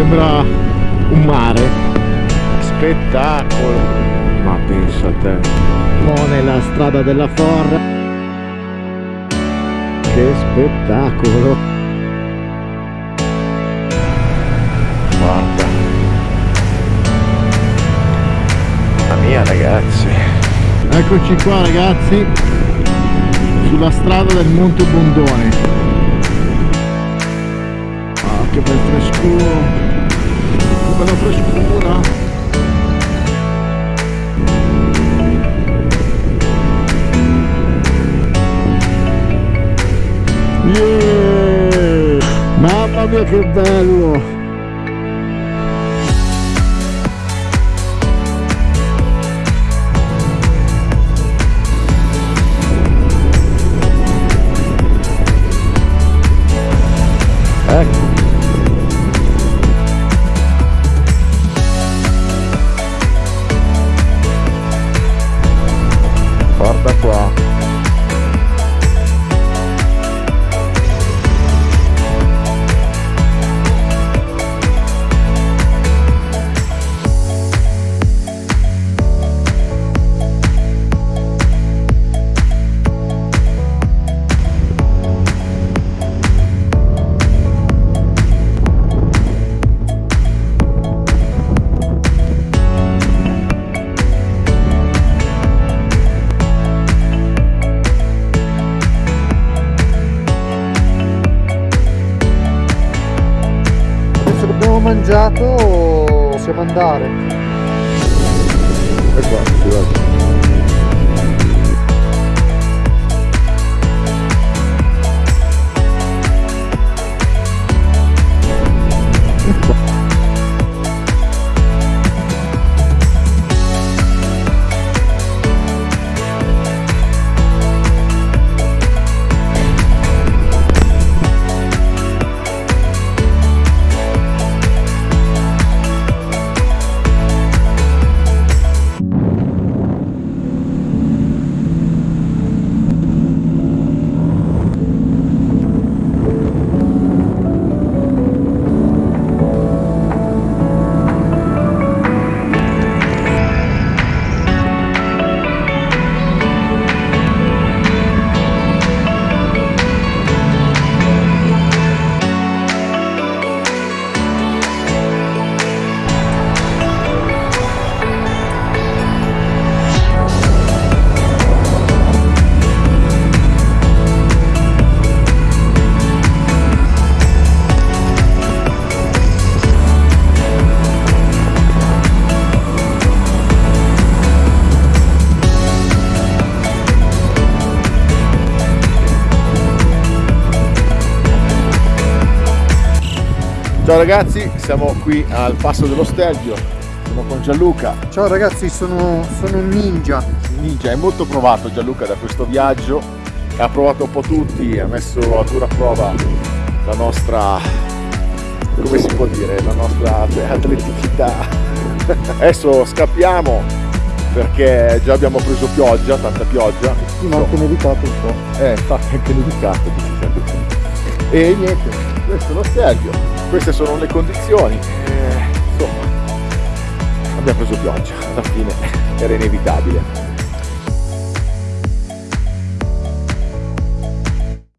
sembra un mare. Spettacolo. Ma pensa a te. Mone la strada della Forra. Che spettacolo. Guarda. Mamma mia ragazzi. Eccoci qua ragazzi. Sulla strada del Monte Bondone. Ah che bel frescuro che bella frescura Yeah! Mamma mia che bello! Ecco. Mangiato possiamo andare. E qua, si Ciao ragazzi, siamo qui al passo dello Stelvio, siamo con Gianluca. Ciao ragazzi, sono, sono un ninja. Ninja è molto provato Gianluca da questo viaggio, ha provato un po' tutti, ha messo a dura prova la nostra, come si può dire, la nostra atleticità. Adesso scappiamo perché già abbiamo preso pioggia, tanta pioggia. Sì, ma anche nevicato un po'. Eh, infatti anche nevicato. E niente, questo è lo Stelvio, queste sono le condizioni. Eh, insomma, abbiamo preso pioggia, alla fine era inevitabile.